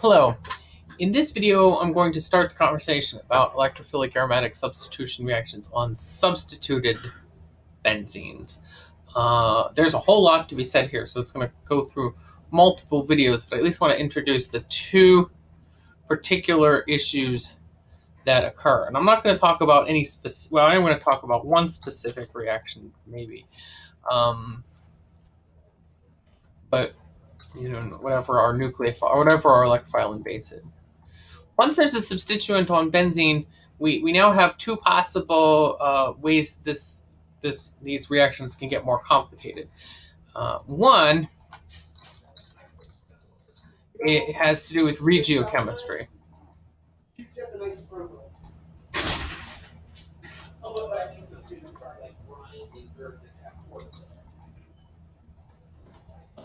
Hello. In this video, I'm going to start the conversation about electrophilic aromatic substitution reactions on substituted benzenes. Uh, there's a whole lot to be said here, so it's going to go through multiple videos, but I at least want to introduce the two particular issues that occur. And I'm not going to talk about any specific, well, I'm going to talk about one specific reaction, maybe. Um, you know, whatever our nucleophile, whatever our electrophiling base is. Once there's a substituent on benzene, we, we now have two possible uh, ways this this these reactions can get more complicated. Uh, one, it has to do with regiochemistry.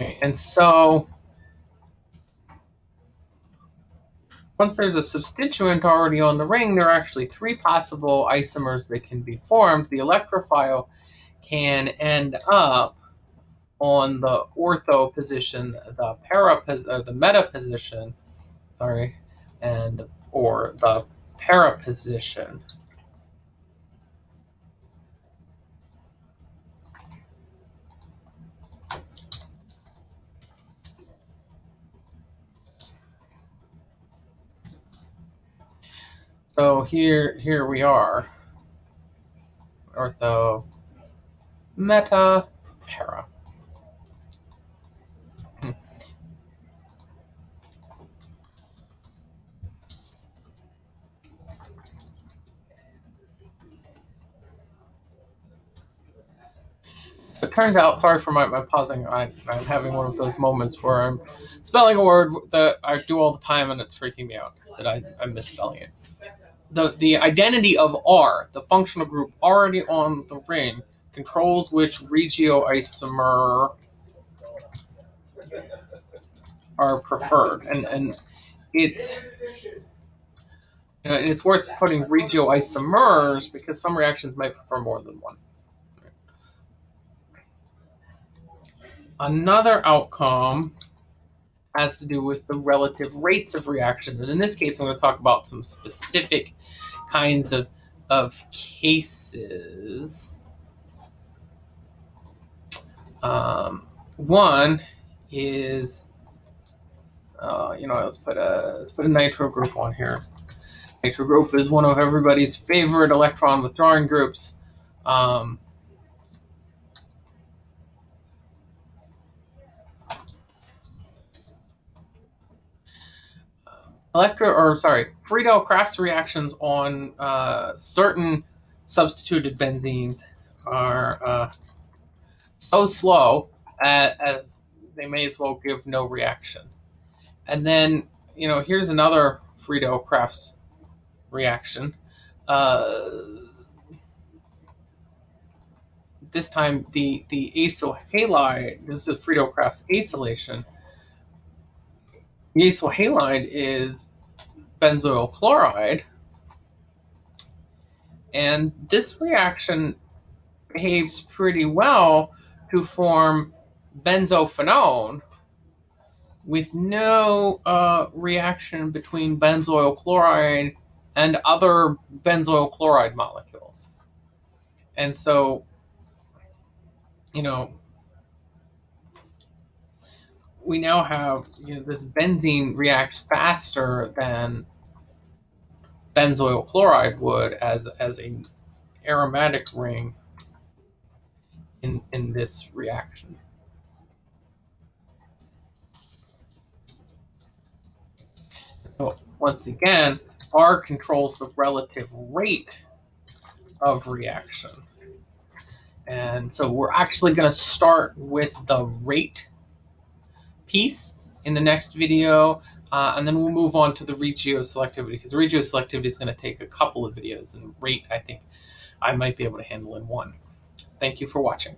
Okay, and so once there's a substituent already on the ring, there are actually three possible isomers that can be formed. The electrophile can end up on the ortho position, the para, uh, the meta position, sorry, and or the para position. So here, here we are. Ortho, meta, para. Hmm. So it turns out, sorry for my, my pausing, I, I'm having one of those moments where I'm spelling a word that I do all the time and it's freaking me out that I, I'm misspelling it the, the identity of R, the functional group already on the ring, controls which regioisomer are preferred. And, and it's you know, it's worth putting regioisomers because some reactions might prefer more than one. Another outcome has to do with the relative rates of reaction. And in this case, I'm going to talk about some specific kinds of, of cases. Um, one is, uh, you know, let's put a let's put a nitro group on here. Nitro group is one of everybody's favorite electron withdrawing groups. Um, Electro, or sorry, Friedel-Crafts reactions on uh, certain substituted benzenes are uh, so slow as, as they may as well give no reaction. And then, you know, here's another Friedel-Crafts reaction. Uh, this time, the, the acyl halide, this is Friedel-Crafts acylation, Acyl halide is benzoyl chloride. And this reaction behaves pretty well to form benzophenone with no uh, reaction between benzoyl chloride and other benzoyl chloride molecules. And so, you know, we now have you know this benzene reacts faster than benzoyl chloride would as as a aromatic ring in in this reaction. So once again, R controls the relative rate of reaction. And so we're actually going to start with the rate piece in the next video, uh, and then we'll move on to the regio selectivity because regio selectivity is going to take a couple of videos, and rate I think I might be able to handle in one. Thank you for watching.